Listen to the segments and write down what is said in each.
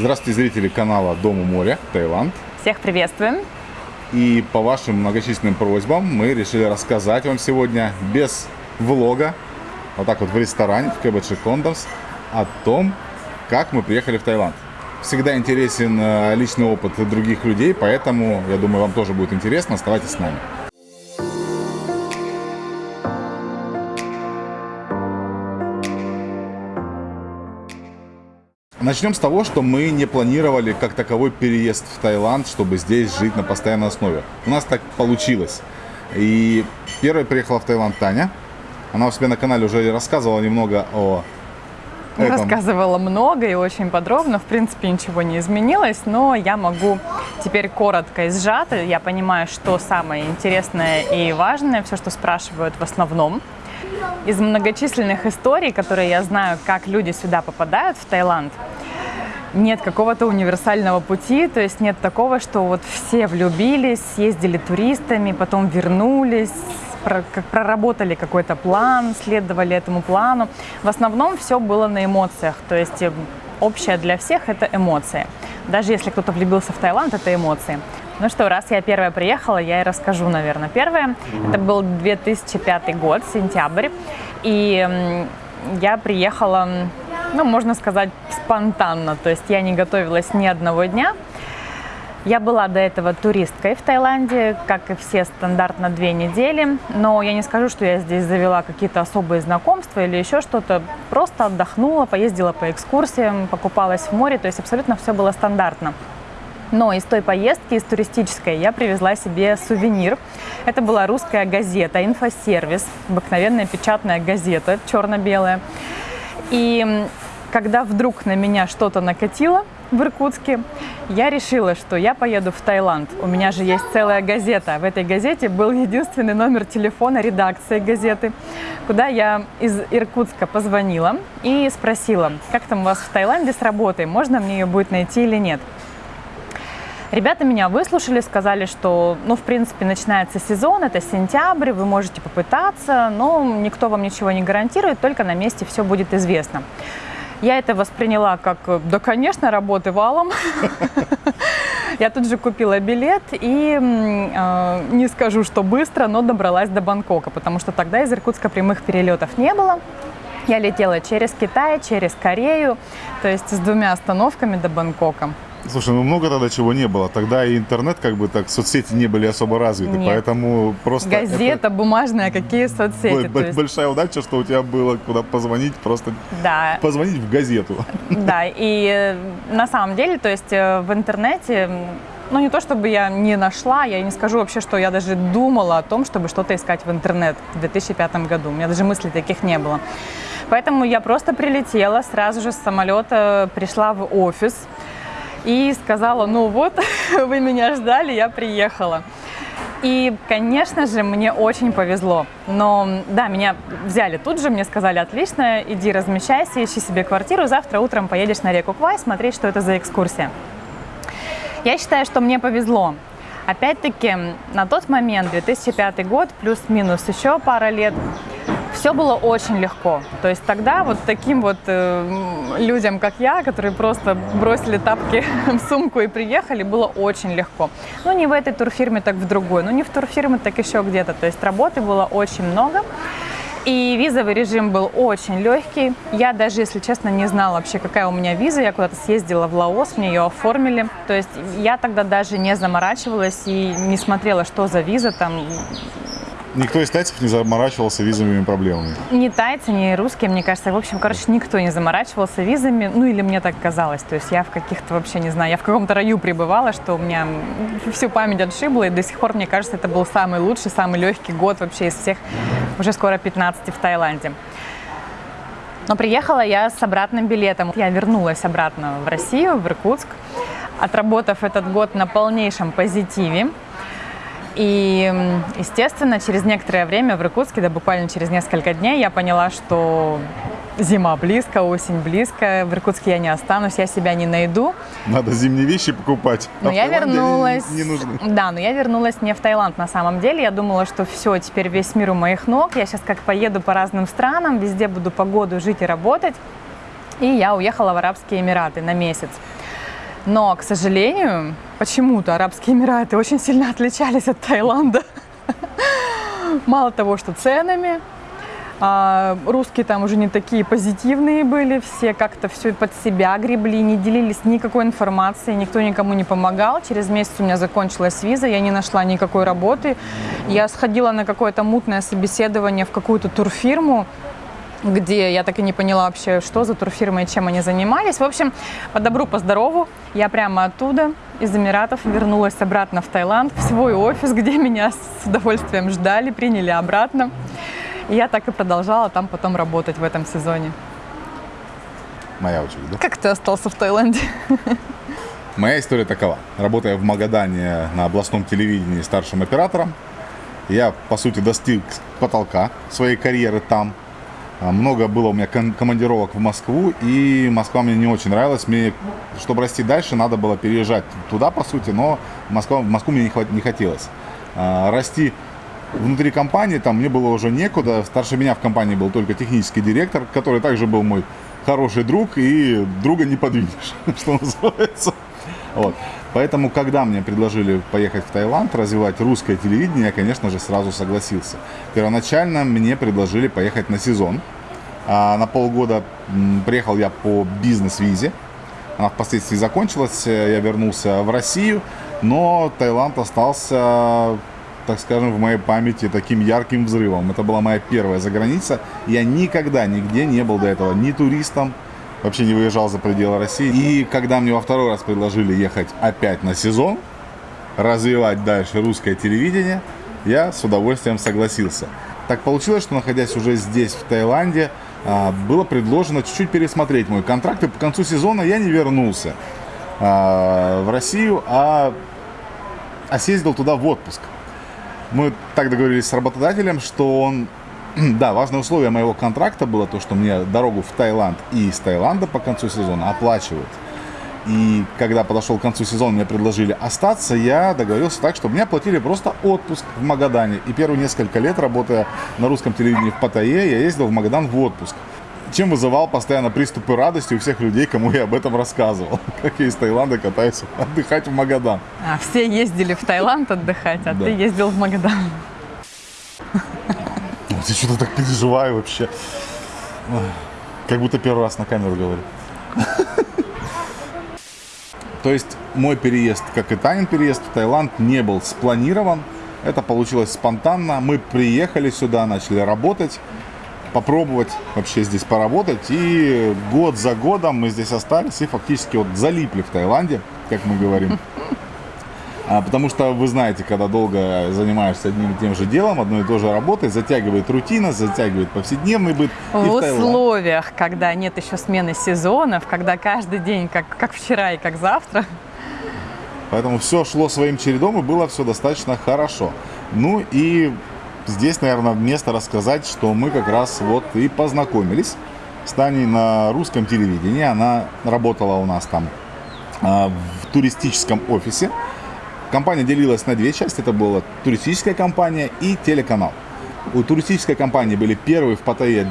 Здравствуйте, зрители канала Дом у моря, Таиланд. Всех приветствуем. И по вашим многочисленным просьбам мы решили рассказать вам сегодня без влога, вот так вот в ресторане, в КБЧ Кондомс, о том, как мы приехали в Таиланд. Всегда интересен э, личный опыт других людей, поэтому, я думаю, вам тоже будет интересно. Оставайтесь с нами. Начнем с того, что мы не планировали как таковой переезд в Таиланд, чтобы здесь жить на постоянной основе. У нас так получилось. И первой приехала в Таиланд Таня. Она у себя на канале уже рассказывала немного о этом. Рассказывала много и очень подробно. В принципе, ничего не изменилось, но я могу теперь коротко и сжато. Я понимаю, что самое интересное и важное, все, что спрашивают в основном. Из многочисленных историй, которые я знаю, как люди сюда попадают, в Таиланд, нет какого-то универсального пути, то есть нет такого, что вот все влюбились, съездили туристами, потом вернулись, проработали какой-то план, следовали этому плану. В основном все было на эмоциях, то есть общее для всех это эмоции. Даже если кто-то влюбился в Таиланд, это эмоции. Ну что, раз я первая приехала, я и расскажу, наверное. Первое, это был 2005 год, сентябрь, и я приехала, ну, можно сказать, спонтанно, то есть я не готовилась ни одного дня. Я была до этого туристкой в Таиланде, как и все, стандартно две недели. Но я не скажу, что я здесь завела какие-то особые знакомства или еще что-то. Просто отдохнула, поездила по экскурсиям, покупалась в море. То есть абсолютно все было стандартно. Но из той поездки, из туристической, я привезла себе сувенир. Это была русская газета «Инфосервис», обыкновенная печатная газета, черно-белая. И когда вдруг на меня что-то накатило в Иркутске, я решила, что я поеду в Таиланд. У меня же есть целая газета. В этой газете был единственный номер телефона редакции газеты, куда я из Иркутска позвонила и спросила, как там у вас в Таиланде с работой, можно мне ее будет найти или нет. Ребята меня выслушали, сказали, что, ну, в принципе, начинается сезон, это сентябрь, вы можете попытаться, но никто вам ничего не гарантирует, только на месте все будет известно. Я это восприняла как, да, конечно, работы валом. Я тут же купила билет и э, не скажу, что быстро, но добралась до Бангкока, потому что тогда из Иркутска прямых перелетов не было. Я летела через Китай, через Корею, то есть с двумя остановками до Бангкока. Слушай, ну много тогда чего не было. Тогда и интернет, как бы так, соцсети не были особо развиты, Нет. поэтому просто... Газета это... бумажная, какие соцсети. Б- есть... Большая удача, что у тебя было куда позвонить, просто да. позвонить в газету. Да, и э, на самом деле, то есть э, в интернете ну, не то чтобы я не нашла, я не скажу вообще, что я даже думала о том, чтобы что-то искать в интернет в 2005 году. У меня даже мыслей таких не было. Поэтому я просто прилетела, сразу же с самолета пришла в офис, и сказала, ну вот, вы меня ждали, я приехала. И, конечно же, мне очень повезло. Но, да, меня взяли тут же, мне сказали, отлично, иди размещайся, ищи себе квартиру, завтра утром поедешь на реку Квай смотреть, что это за экскурсия. Я считаю, что мне повезло. Опять-таки, на тот момент, 2005 год, плюс-минус еще пара лет, все было очень легко. То есть тогда вот таким вот э, людям, как я, которые просто бросили тапки в сумку и приехали, было очень легко. Ну, не в этой турфирме, так в другой. Ну, не в турфирме, так еще где-то. То есть работы было очень много. И визовый режим был очень легкий. Я даже, если честно, не знала вообще, какая у меня виза. Я куда-то съездила в Лаос, мне ее оформили. То есть я тогда даже не заморачивалась и не смотрела, что за виза там. Никто из тайцев не заморачивался визовыми проблемами? Ни тайцы, ни русские, мне кажется. В общем, короче, никто не заморачивался визами. Ну, или мне так казалось. То есть я в каких-то вообще, не знаю, я в каком-то раю пребывала, что у меня всю память отшибла. И до сих пор, мне кажется, это был самый лучший, самый легкий год вообще из всех, уже скоро 15 в Таиланде. Но приехала я с обратным билетом. Я вернулась обратно в Россию, в Иркутск, отработав этот год на полнейшем позитиве. И, естественно, через некоторое время в Иркутске, да буквально через несколько дней, я поняла, что зима близко, осень близко, в Иркутске я не останусь, я себя не найду. Надо зимние вещи покупать. Но а я вернулась. Не, не нужны. Да, но я вернулась не в Таиланд на самом деле. Я думала, что все, теперь весь мир у моих ног. Я сейчас как поеду по разным странам, везде буду погоду жить и работать. И я уехала в Арабские Эмираты на месяц. Но, к сожалению, почему-то Арабские Эмираты очень сильно отличались от Таиланда. Мало того, что ценами, а русские там уже не такие позитивные были, все как-то все под себя гребли, не делились никакой информацией, никто никому не помогал. Через месяц у меня закончилась виза, я не нашла никакой работы. Я сходила на какое-то мутное собеседование в какую-то турфирму, где я так и не поняла вообще, что за турфирма и чем они занимались. В общем, по добру, по здорову, я прямо оттуда, из Эмиратов, вернулась обратно в Таиланд, в свой офис, где меня с удовольствием ждали, приняли обратно. И я так и продолжала там потом работать в этом сезоне. Моя очередь, да? Как ты остался в Таиланде? Моя история такова. Работая в Магадане на областном телевидении старшим оператором, я, по сути, достиг потолка своей карьеры там. А, Много было у меня командировок в Москву, и Москва мне не очень нравилась. Мне, чтобы расти дальше, надо было переезжать туда, по сути, но Москва, Москву мне не, хват- не хотелось. А, Расти внутри компании, там мне было уже некуда. Старше меня в компании был только технический директор, который также был мой хороший друг, и друга не подвинешь, что называется. Вот. Поэтому, когда мне предложили поехать в Таиланд, развивать русское телевидение, я, конечно же, сразу согласился. Первоначально мне предложили поехать на сезон. А на полгода приехал я по бизнес-визе. Она впоследствии закончилась, э, я вернулся в Россию, но Таиланд остался, так скажем, в моей памяти таким ярким взрывом. Это была моя первая заграница. Я никогда нигде не был до этого ни туристом, вообще не выезжал за пределы России. И когда мне во второй раз предложили ехать опять на сезон, развивать дальше русское телевидение, я с удовольствием согласился. Так получилось, что находясь уже здесь, в Таиланде, а, было предложено чуть-чуть пересмотреть мой контракт, и по концу сезона я не вернулся а, в Россию, а, а съездил туда в отпуск. Мы так договорились с работодателем, что он... Да, важное условие моего контракта было то, что мне дорогу в Таиланд и из Таиланда по концу сезона оплачивают. И когда подошел к концу сезона, мне предложили остаться, я договорился так, чтобы мне оплатили просто отпуск в Магадане. И первые несколько лет, работая на русском телевидении в Паттайе, я ездил в Магадан в отпуск. Чем вызывал постоянно приступы радости у всех людей, кому я об этом рассказывал. Как я из Таиланда катаюсь отдыхать в Магадан. А, все ездили в Таиланд отдыхать, а Да. ты ездил в Магадан. Я что-то так переживаю вообще. Как будто первый раз на камеру говорю. То есть мой переезд, как и Танин переезд в Таиланд, не был спланирован. Это получилось спонтанно. Мы приехали сюда, начали работать, попробовать вообще здесь поработать. И год за годом мы здесь остались и фактически вот залипли в Таиланде, как мы говорим. А, потому что вы знаете, когда долго занимаешься одним и тем же делом, одной и той же работой, затягивает рутина, затягивает повседневный быт. В условиях, когда нет еще смены сезонов, когда каждый день как, как вчера и как завтра, Поэтому все шло своим чередом и было все достаточно хорошо. Ну и здесь, наверное, место рассказать, что мы как раз вот и познакомились с Таней на русском телевидении. Она работала у нас там а, в туристическом офисе. Компания делилась на две части. Это была туристическая компания и телеканал. У туристической компании были первые в Паттайе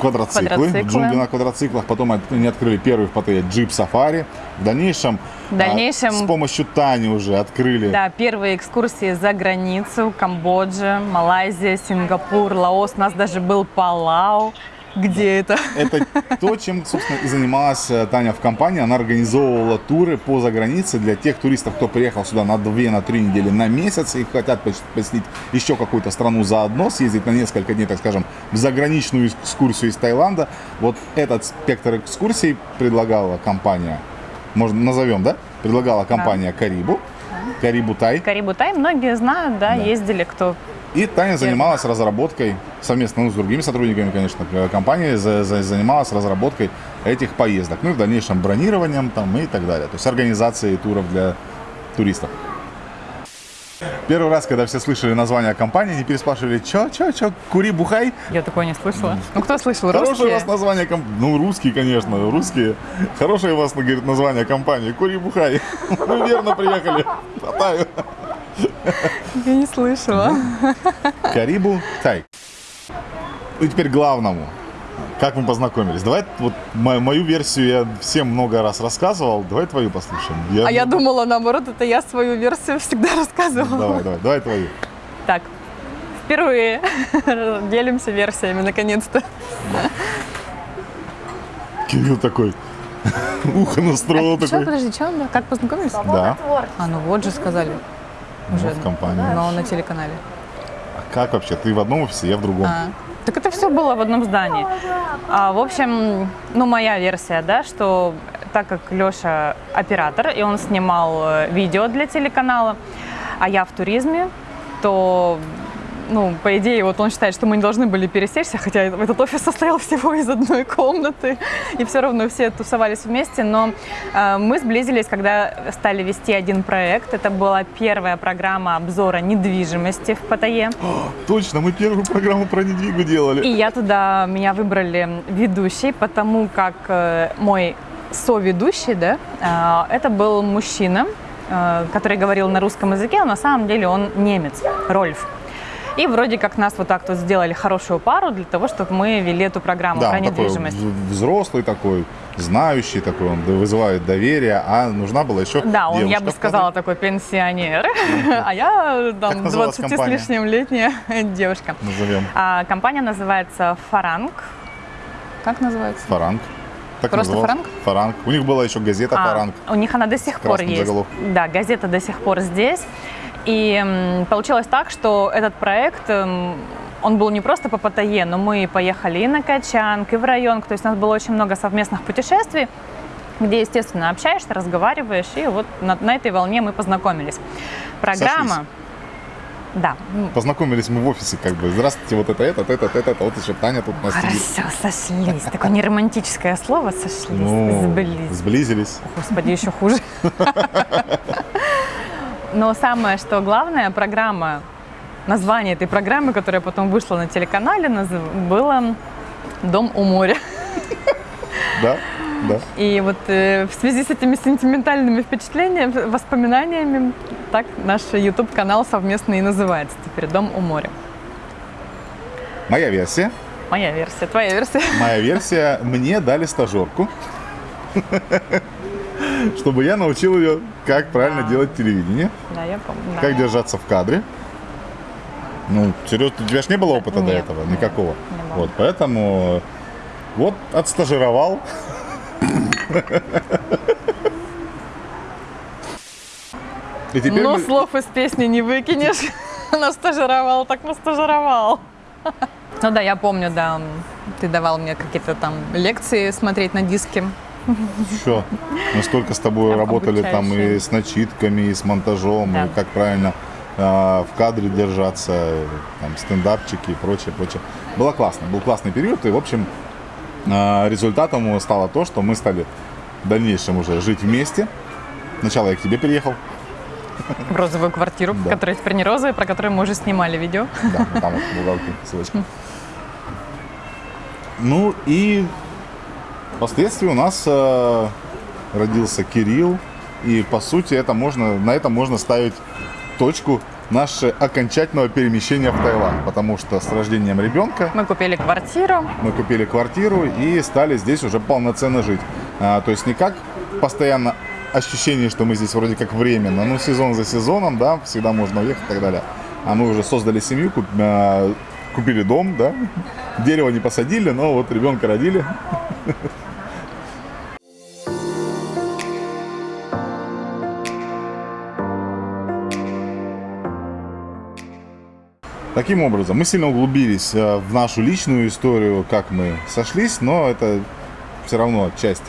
квадроциклы, Квадроциклы. джунгли на квадроциклах. Потом они открыли первый в Паттайе джип-сафари. В дальнейшем, В дальнейшем- а, с помощью Тани уже открыли да, первые экскурсии за границу, Камбоджа, Малайзия, Сингапур, Лаос, у нас даже был Палау, где это? Это то, чем, собственно, и занималась э, Таня в компании. Она организовывала туры по загранице для тех туристов, кто приехал сюда на две, на три недели, на месяц и хотят пос- посетить еще какую-то страну заодно, съездить на несколько дней, так скажем, в заграничную экскурсию из Таиланда. Вот этот спектр экскурсий предлагала компания, можно назовем, да? Предлагала компания Карибу, Карибу Тай. Карибу Тай многие знают, да, Да. ездили, кто И Таня занималась разработкой, совместно ну, с другими сотрудниками, конечно, э, компании, за- за- занималась разработкой этих поездок. Ну и в дальнейшем бронированием там и так далее. То есть организацией туров для туристов. Первый раз, когда все слышали название компании, они переспрашивали, чё, чё, чё, кури, бухай. Я такое не слышала. Ну, кто слышал? Хорошее у Русские? вас название компании. Ну, русские, конечно, русские. Хорошее у вас, говорит, название компании. Кури, бухай. Вы верно приехали. Татаю. Я не слышала. Карибу Тай. И теперь к главному. Как мы познакомились? Давай вот мо- мою версию я всем много раз рассказывал. Давай твою послушаем. А я думала, наоборот, это я свою версию всегда рассказывала. Давай, давай, давай твою. Так, впервые делимся версиями, наконец-то. Кирилл такой, ухо настроил Что, такой. подожди, что? Как познакомились? Да, А, ну вот же сказали. Ну, в компании. Но на телеканале. А как вообще? Ты в одном офисе, я в другом. А, Так это все было в одном здании. А, в общем, ну, моя версия, да, что так как Леша оператор, и он снимал э, видео для телеканала, а я в туризме, то, ну, по идее, вот он считает, что мы не должны были пересечься, хотя этот офис состоял всего из одной комнаты, и все равно все тусовались вместе, но э, мы сблизились, когда стали вести один проект. Это была первая программа обзора недвижимости в Паттайе. Точно, мы первую программу про недвигу делали. И я туда, меня выбрали ведущей, потому как э, мой соведущий, да, э, это был мужчина, э, который говорил на русском языке, а на самом деле он немец, Рольф. И вроде как нас вот так вот сделали хорошую пару для того, чтобы мы вели эту программу Да, про такой недвижимость. в- взрослый такой, знающий такой, он вызывает доверие, а нужна была еще Да, он, я девушка бы в сказала, такой пенсионер, а я там называлась 20 с лишним летняя девушка. Назовем А, компания называется Фаранг. Как называется? Фаранг. Так Просто называлась. Фаранг? Фаранг. У них была еще газета А, Фаранг. У них она до сих пор есть. заголовком. Да, газета до сих пор здесь. И получилось так, что этот проект, м, он был не просто по Паттайе, но мы поехали и на Качанг, и в район. То есть у нас было очень много совместных путешествий, где, естественно, общаешься, разговариваешь. И вот на, на этой волне мы познакомились. Программа... Сошлись. Да, Познакомились мы в офисе, как бы. Здравствуйте, вот это, это, это, это, это. Вот еще Таня тут у нас сидит. хорошо, сошлись. Такое неромантическое слово сошлись, Ну, сблизились. сблизились. Господи, еще хуже. Но самое, что главное, программа, название этой программы, которая потом вышла на телеканале, было «Дом у моря». Да, да. И вот э, в связи с этими сентиментальными впечатлениями, воспоминаниями, так наш YouTube-канал совместно и называется теперь «Дом у моря». Моя версия. Моя версия, твоя версия. Моя версия. Мне дали стажерку. Чтобы я научил ее, как правильно делать телевидение, Да, я помню. как держаться в кадре. Ну, серьезно, у тебя же не было опыта до этого, никакого. Вот, поэтому вот отстажировал. И теперь Но мы- слов из песни не выкинешь. Настажировал, так настажировал. Ну да, я помню, да, ты давал мне какие-то там лекции смотреть на диске. Все. Мы столько с тобой Там работали там и с начитками, и с монтажом, Да. и как правильно а, в кадре держаться, там, стендапчики и прочее, прочее. Было классно, был классный период, и, в общем, результатом стало то, что мы стали в дальнейшем уже жить вместе. Сначала я к тебе переехал, В розовую квартиру, Да. которая теперь не розовая, про которую мы уже снимали видео. да, вот там вот в уголке ссылочка. Ну и впоследствии у нас э, родился Кирилл, и по сути это можно, на этом можно ставить точку наше окончательного перемещения в Таиланд, потому что с рождением ребенка Мы купили квартиру. мы купили квартиру и стали здесь уже полноценно жить. А, то есть не как постоянно ощущение, что мы здесь вроде как временно, ну сезон за сезоном, да, всегда можно уехать и так далее. А мы уже создали семью, куп- а, купили дом, да, дерево не посадили, но вот ребенка родили. Таким образом, мы сильно углубились э, в нашу личную историю, как мы сошлись, но это все равно часть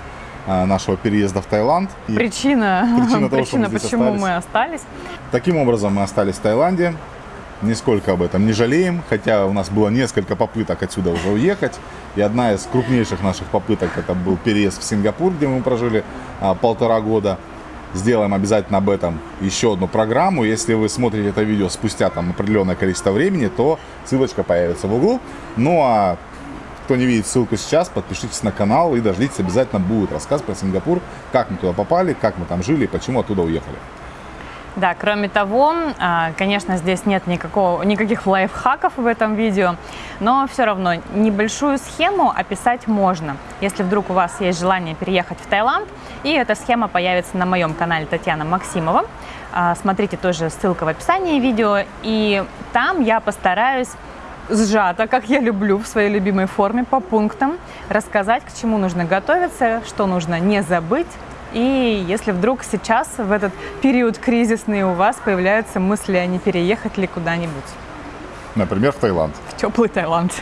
э, нашего переезда в Таиланд. И Причина, Причина того, что мы почему остались. мы остались. Таким образом, мы остались в Таиланде. Нисколько об этом не жалеем, хотя у нас было несколько попыток отсюда уже уехать. И одна из крупнейших наших попыток это был переезд в Сингапур, где мы прожили а, полтора года. Сделаем обязательно об этом еще одну программу. Если вы смотрите это видео спустя там определенное количество времени, то ссылочка появится в углу. Ну а кто не видит ссылку сейчас, подпишитесь на канал и дождитесь, обязательно будет рассказ про Сингапур, как мы туда попали, как мы там жили и почему оттуда уехали. Да, кроме того, а, конечно, здесь нет никакого, никаких лайфхаков в этом видео, но все равно небольшую схему описать можно. Если вдруг у вас есть желание переехать в Таиланд, и эта схема появится на моем канале Татьяна Максимова, а, смотрите тоже ссылка в описании видео, и там я постараюсь сжато, как я люблю, в своей любимой форме, по пунктам, рассказать, к чему нужно готовиться, что нужно не забыть, и если вдруг сейчас, в этот период кризисный, у вас появляются мысли, а не переехать ли куда-нибудь Например, в Таиланд. в теплый Таиланд.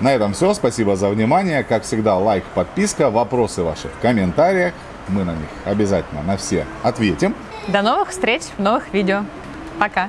На этом все. Спасибо за внимание. Как всегда, лайк, подписка, вопросы ваши в комментариях. Мы на них обязательно на все ответим. До новых встреч в новых видео. Пока!